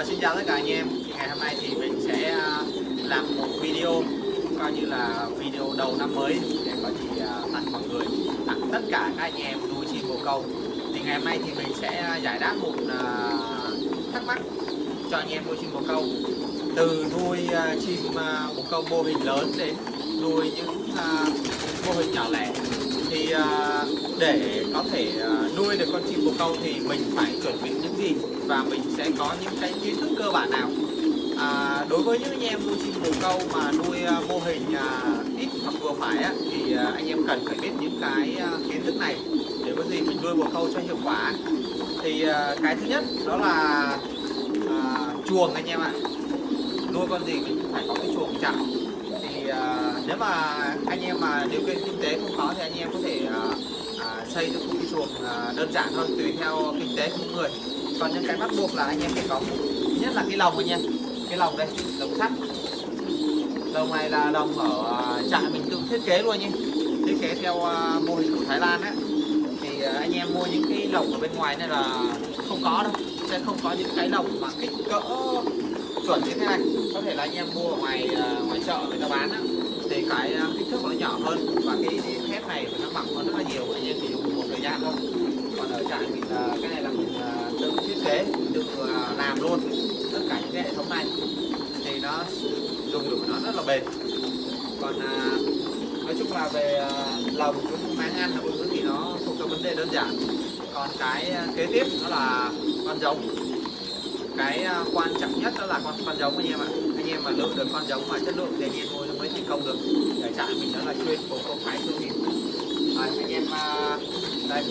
Vâng, xin chào tất cả anh em. Thì ngày hôm nay thì mình sẽ à, làm một video, coi như là video đầu năm mới để có gì à, tặng mọi người, tặng tất cả các anh em nuôi chim bồ câu. Thì ngày hôm nay thì mình sẽ giải đáp một à, thắc mắc cho anh em nuôi chim bồ câu. Từ nuôi chim bồ câu mô hình lớn đến nuôi những mô hình nhỏ lẻ. Thì để có thể à, nuôi được con chim bồ câu thì mình phải chuẩn bị những gì? Và mình sẽ có những cái kiến thức cơ bản nào? À, đối với những anh em nuôi chim bồ câu mà nuôi à, mô hình à, ít hoặc vừa phải á, thì anh em cần phải biết những cái kiến thức này. Để có gì mình nuôi bồ câu cho hiệu quả thì cái thứ nhất đó là à, chuồng anh em ạ. Nuôi con gì mình phải có cái chuồng chảo thì à, nếu mà anh em mà điều kiện kinh tế không có thì anh em có thể à, xây được một cái chuồng à, đơn giản hơn tùy theo kinh tế của mỗi người. Còn những cái bắt buộc là anh em phải có nhất là cái lồng anh em, cái lồng đây, lồng sắt. Lồng này là lồng ở à, trại mình tự thiết kế luôn nhé thiết kế theo à, mô hình của Thái Lan ấy thì anh em mua những cái lồng ở bên ngoài này là không có đâu. Sẽ không có những cái lồng mà kích cỡ chuẩn như thế này. Có thể là anh em mua ở ngoài ngoài chợ người ta bán á. Thì cái kích thước nó nhỏ hơn và cái thép này nó mỏng hơn rất là nhiều. Anh em thì thời gian thôi. Còn ở trại mình là cái này là mình à, tự thiết kế, tự à, làm luôn tất cả những cái hệ thống này. Thì nó dùng được nó rất là bền. Còn à, nói chung là về lồng cũng máng ăn là thứ thì nó không có vấn đề đơn giản. Còn cái kế tiếp đó là con giống. Cái quan trọng nhất đó là con con giống anh em ạ. Anh em mà lựa được con giống mà chất lượng thì anh em nuôi nó mới thành công được. Để trại mình đó là chuyên của công thái thương hiệu đây.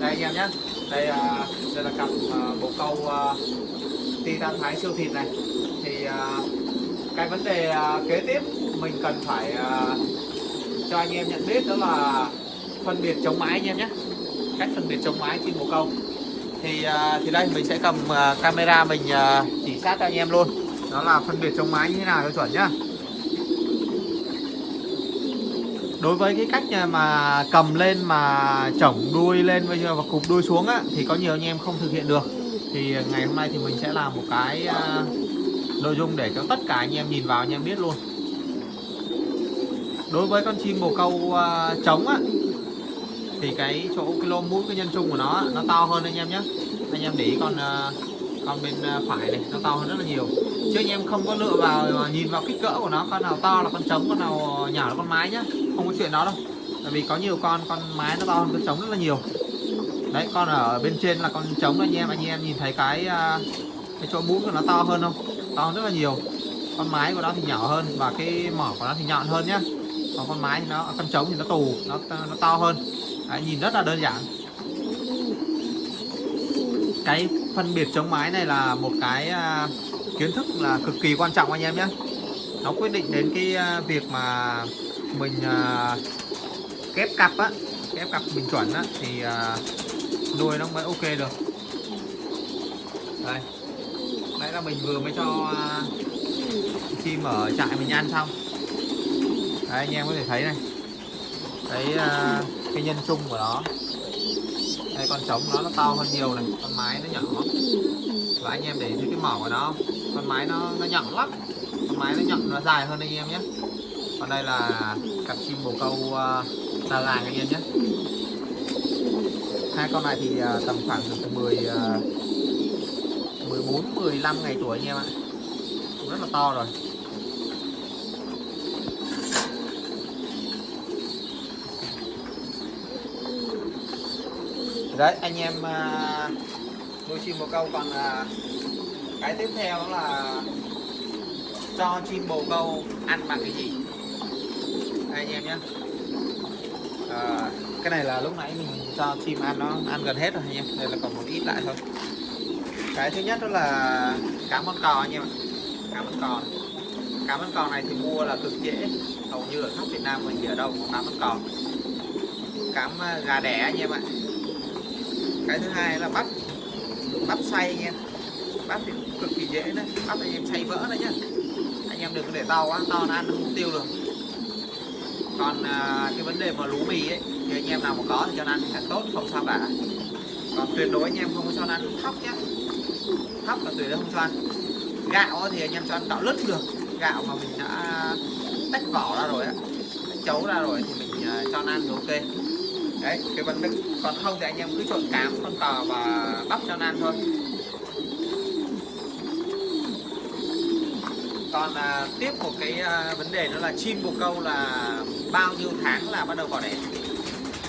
Đây anh em nhé. Đây à, đây là cặp à, bồ câu à, titan thái siêu thịt này. Thì à, cái vấn đề à, kế tiếp mình cần phải à, cho anh em nhận biết đó là phân biệt chống mái anh em nhé. Cách phân biệt chống mái trên bồ câu. Thì à, thì đây mình sẽ cầm à, camera mình à, chỉ sát cho anh em luôn. Đó là phân biệt chống mái như thế nào cho chuẩn nhá. Đối với cái cách à, mà cầm lên, mà chổng đuôi lên, bây giờ và cụp đuôi xuống á, thì có nhiều anh em không thực hiện được. Thì à, ngày hôm nay thì mình sẽ làm một cái à, nội dung để cho tất cả anh em nhìn vào, anh em biết luôn. Đối với con chim bồ câu trống á, thì cái chỗ cái lô mũi, cái nhân trung của nó nó to hơn anh em nhé. Anh em để ý con còn con bên à, phải này nó to hơn rất là nhiều. Chứ anh em không có lựa vào à, nhìn vào kích cỡ của nó con nào to là con trống con nào à, nhỏ là con mái nhá. Không có chuyện đó đâu. Tại vì có nhiều con con mái nó to hơn con trống rất là nhiều. Đấy con ở bên trên là con trống anh em. Anh em nhìn thấy cái cái chỗ mũi của nó to hơn không? To hơn rất là nhiều. Con mái của nó thì nhỏ hơn và cái mỏ của nó thì nhọn hơn nhá. Còn con mái thì nó con trống thì nó tù nó nó to hơn. Đấy, nhìn rất là đơn giản. Cái phân biệt chống mái này là một cái à, kiến thức là cực kỳ quan trọng anh em nhé. Nó quyết định đến cái à, việc mà mình à, kép cặp á, kép cặp mình chuẩn á, thì nuôi nó mới ok được. Đây. Đấy là mình vừa mới cho chim ở trại mình ăn xong. Đấy anh em có thể thấy này. Cái cái nhân sung của nó đây con trống nó nó to hơn nhiều này. Con mái nó nhỏ. Và anh em để thấy cái mỏ của nó con mái nó nó nhọn lắm. Con mái nó nhọn nó dài hơn anh em nhé. Còn đây là cặp chim bồ câu uh, đà làng anh em nhé. Hai con này thì uh, tầm khoảng từ 10 uh, 14 15 ngày tuổi anh em ạ. Cũng rất là to rồi. Đấy anh em à, nuôi chim bồ câu còn à, cái tiếp theo đó là cho chim bồ câu ăn bằng cái gì? Đây anh em nhé. À, cái này là lúc nãy mình cho chim ăn nó ăn gần hết rồi anh em. Đây là còn một ít lại thôi. Cái thứ nhất đó là cá món cò anh em ạ. Cá món cò. Cá món cò này thì mua là cực dễ. Hầu như ở khắp Việt Nam mình ở đâu có cá món cò. Cám à, gà đẻ anh em ạ cái thứ hai là bắp. Bắp xay nha. Bắp thì cực kỳ dễ đấy. Bắp anh em xay vỡ đấy nhá. Anh em đừng để to quá to nó ăn nó không tiêu được. Còn à, cái vấn đề mà lú mì ấy thì anh em nào mà có thì cho nó ăn càng tốt không sao cả. Còn tuyệt đối anh em không có cho nó ăn thóc nhé thóc là tùy đối không cho ăn. Gạo thì anh em cho ăn gạo lứt được. Gạo mà mình đã tách vỏ ra rồi á chấu ra rồi thì mình à, cho cho ăn thì ok đấy cái vấn đề còn không thì anh em cứ trộn cám con cò và bắp cho ăn thôi. Còn à, tiếp một cái à, vấn đề đó là chim bồ câu là bao nhiêu tháng là bắt đầu vào đẻ?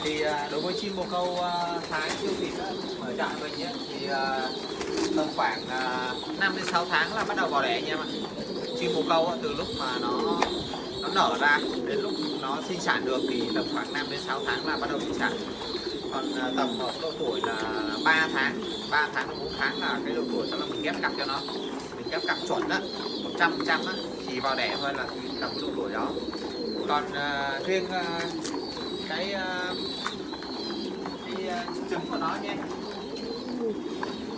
Thì à, đối với chim bồ câu à, thái siêu thịt á, ở trại mình ấy, thì à, tầm khoảng à, 5 đến 6 tháng là bắt đầu vào đẻ anh em ạ. Chim bồ câu á, từ lúc mà nó nó nở ra đến lúc nó sinh sản được thì tầm khoảng 5 đến 6 tháng là bắt đầu sinh sản. Còn à, tầm ở độ tuổi là 3 tháng 3 tháng đến 4 tháng là cái độ tuổi đó là mình ghép cặp cho nó. Mình ghép cặp chuẩn đó 100 phần trăm thì vào đẻ thôi là tầm cái độ tuổi đó. Còn à, riêng uh, cái uh, cái uh, trứng của nó nha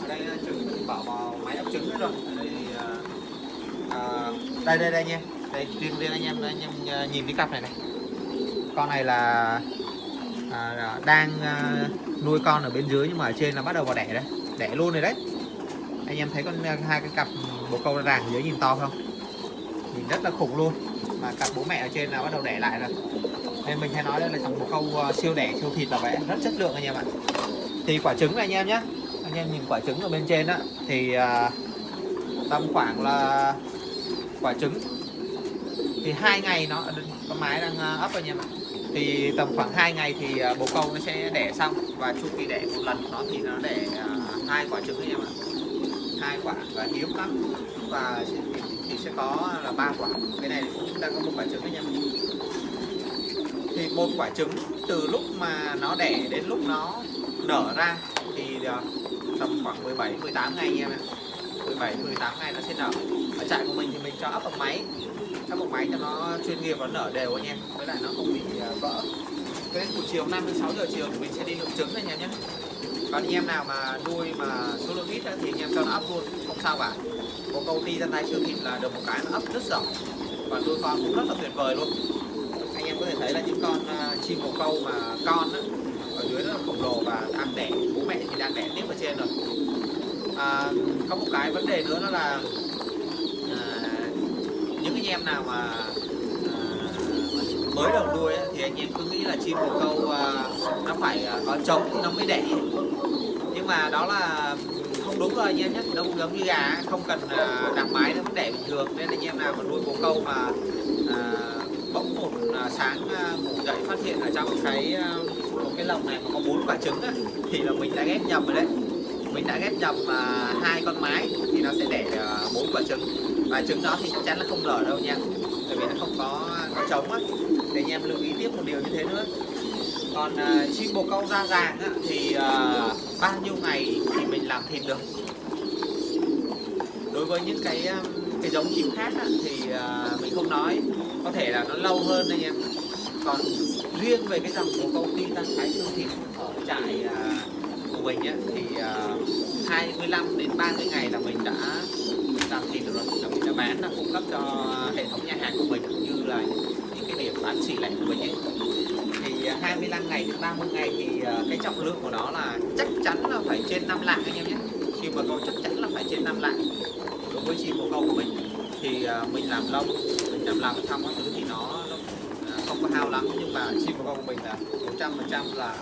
ở đây à, trứng mình bỏ vào máy ấp trứng rồi. Ở đây thì, uh, à, đây đây đây nha. Đây riêng riêng anh em anh em nhìn cái cặp này này con này là à, à, đang à, nuôi con ở bên dưới nhưng mà ở trên là bắt đầu vào đẻ đấy đẻ luôn rồi đấy. Anh em thấy con à, hai cái cặp bồ câu ràng dưới nhìn to không? Nhìn rất là khủng luôn. Mà cặp bố mẹ ở trên là bắt đầu đẻ lại rồi. Nên mình hay nói đây là dòng bồ câu à, siêu đẻ siêu thịt là vậy rất chất lượng anh em ạ. Thì quả trứng này anh em nhé anh em nhìn quả trứng ở bên trên á thì à, tầm khoảng là quả trứng. Thì hai ngày nó con mái đang ấp anh em ạ thì tầm khoảng 2 ngày thì à, bồ câu nó sẽ đẻ xong. Và chu kỳ đẻ một lần nó thì nó đẻ à, hai quả trứng em ạ. Hai quả và hiếm lắm. Và thì, thì sẽ có là ba quả. Cái này cũng ta có một quả trứng anh em thì một quả trứng từ lúc mà nó đẻ đến lúc nó nở ra thì à, tầm khoảng 17 18 ngày anh em ạ. 17 18 ngày nó sẽ nở. Ở trại của mình thì mình cho ấp bằng máy ấp bộ máy cho nó chuyên nghiệp và nở đều anh em. Với lại nó không bị à, vỡ. Cái buổi chiều 5 đến 6 giờ chiều thì mình sẽ đi lượng trứng anh em nhé còn anh em nào mà nuôi mà số lượng ít thì anh em cho nó ấp luôn không sao cả. Có câu ty ra tay siêu thịt là được một cái nó ấp rất rộng và nuôi con cũng rất là tuyệt vời luôn. Anh em có thể thấy là những con uh, chim bồ câu mà con á, ở dưới rất là khổng lồ và đang đẻ. Bố mẹ thì đang đẻ tiếp ở trên rồi. À, có một cái vấn đề nữa đó là anh em nào mà ờ, mới đầu nuôi ấy, thì anh em cứ nghĩ là chim bồ câu uh, nó phải uh, có trống thì nó mới đẻ. Nhưng mà đó là ừ, không đúng rồi anh em nhé. Nó cũng giống như gà không cần uh, đặt mái nó vẫn đẻ bình thường. Nên anh em nào mà nuôi bồ câu mà bỗng một sáng à, ngủ dậy phát hiện ở trong cái một cái lồng này mà có bốn quả trứng ấy, thì là mình đã ghép nhầm rồi đấy mình đã ghép nhập à, hai con mái thì nó sẽ đẻ à, bốn quả trứng. Và trứng đó thì chắc chắn là không nở đâu nha bởi vì nó không có có trống á. Để anh em lưu ý tiếp một điều như thế nữa. Còn à, chim bồ câu da ràng á, thì à, bao nhiêu ngày thì mình làm thịt được? Đối với những cái à, cái giống chim khác á, thì à, mình không nói có thể là nó lâu hơn anh em. Còn riêng về cái dòng bồ câu ti tăng thái xương thịt ở trại à, của mình ấy, thì à, uh, 25 đến 30 ngày là mình đã làm thịt được rồi là mình đã bán là cung cấp cho hệ thống nhà hàng của mình cũng như là những cái điểm bán xỉ lẻ của mình ấy thì à, 25 ngày đến 30 ngày thì uh, cái trọng lượng của nó là chắc chắn là phải trên 5 lạng anh em nhé. Khi mà câu chắc chắn là phải trên 5 lạng đối với chim bồ câu của mình. Thì uh, mình làm lông mình làm lòng xong các thứ thì không có hao lắm nhưng mà chim của con của mình là 100 phần trăm là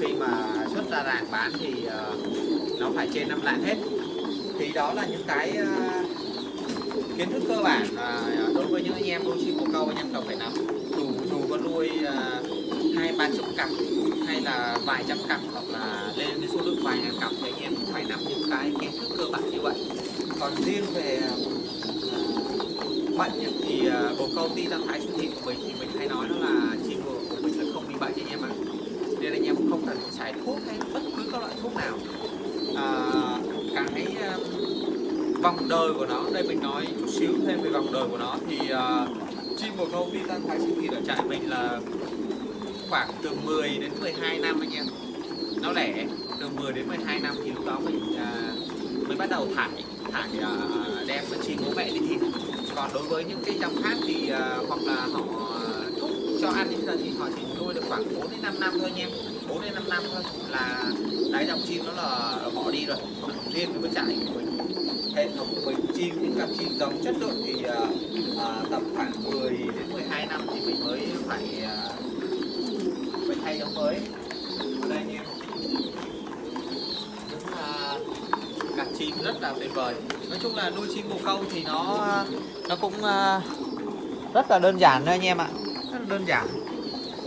khi mà xuất ra ràng bán thì uh, nó phải trên 5 lạng hết. Thì đó là những cái uh, kiến thức cơ bản uh, đối với những anh em nuôi chim bồ câu anh em cần phải nắm. Dù dù có nuôi ờ, hai ba chục cặp hay là vài trăm cặp hoặc là lên cái số lượng vài ngàn cặp thì anh em cũng phải nắm những cái kiến thức cơ bản như vậy. Còn riêng về bệnh ấy, thì à, bồ câu ti tăng thái siêu thịt của mình thì mình hay nói nó là chim bồ của mình là không bị bệnh anh em ạ. Nên anh em cũng không cần phải xài thuốc hay bất cứ các loại thuốc nào. À, cái uh, vòng đời của nó đây mình nói chút xíu thêm về vòng đời của nó thì uh, chim bồ câu titan thái siêu thịt ở trại mình là khoảng từ 10 đến 12 năm anh em. Nó lẻ từ 10 đến 12 năm thì lúc đó mình uh, mới bắt đầu thải thải uh, đem chim bố mẹ đi thịt còn đối với những cái dòng khác thì uh, hoặc là họ à, thúc cho ăn đến giờ thì họ chỉ nuôi được khoảng 4 đến 5 năm thôi anh em. 4 đến 5 năm thôi là đáy dòng chim nó là bỏ đi rồi. Riêng với trại của mình hệ thống của mình chim những cặp chim giống chất lượng thì uh, uh, tầm khoảng 10 đến 12 năm thì mình mới phải uh, phải thay giống mới ở đây anh em những à, cặp chim rất là tuyệt vời. Nói chung là nuôi chim bồ câu thì nó nó cũng à, rất là đơn giản thôi anh em ạ. Rất là đơn giản.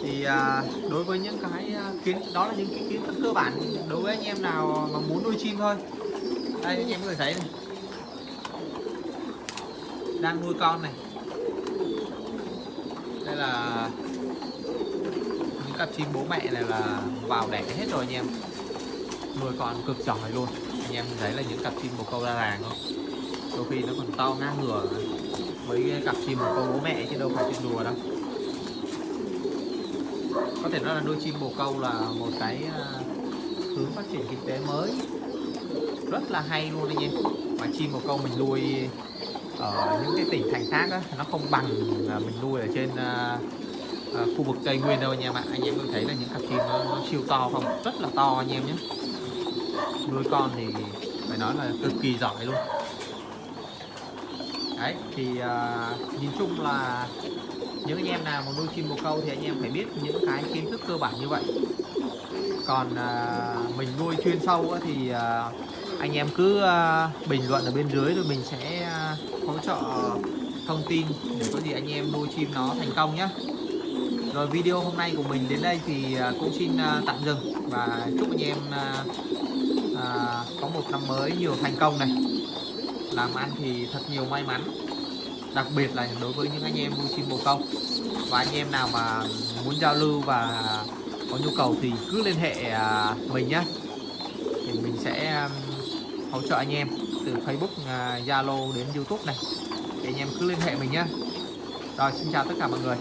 Thì à, đối với những cái à, kiến, đó là những cái kiến thức cơ bản đối với anh em nào mà muốn nuôi chim thôi. Đây, anh em có thể thấy này. Đang nuôi con này. Đây là những cặp chim bố mẹ này là vào đẻ hết rồi anh em. Nuôi con cực giỏi luôn anh em thấy là những cặp chim bồ câu ra làng không? Đôi khi nó còn to ngang ngửa. Mấy cặp chim bồ câu bố mẹ chứ đâu phải chuyện đùa đâu. Có thể nói là nuôi chim bồ câu là một cái à, hướng phát triển kinh tế mới. Rất là hay luôn anh em mà chim bồ câu mình nuôi ở những cái tỉnh thành khác á, nó không bằng mình nuôi ở trên à, à, khu vực tây nguyên đâu anh em ạ anh em có thấy là những cặp chim nó, nó siêu to không? Rất là to anh em nhé nuôi con thì phải nói là cực kỳ giỏi luôn. Đấy thì uh, nhìn chung là những anh em nào mà nuôi chim bồ câu thì anh em phải biết những cái kiến thức cơ bản như vậy. Còn uh, mình nuôi chuyên sâu á, thì uh, anh em cứ uh, bình luận ở bên dưới rồi mình sẽ uh, hỗ trợ thông tin để có gì anh em nuôi chim nó thành công nhé rồi video hôm nay của mình đến đây thì cũng xin tạm dừng và chúc anh em à, có một năm mới nhiều thành công này. Làm ăn thì thật nhiều may mắn. Đặc biệt là đối với những anh em nuôi chim bồ câu và anh em nào mà muốn giao lưu và có nhu cầu thì cứ liên hệ à, mình nhé thì mình sẽ um, hỗ trợ anh em từ Facebook, à, Zalo đến YouTube này. Thì anh em cứ liên hệ mình nhé rồi xin chào tất cả mọi người.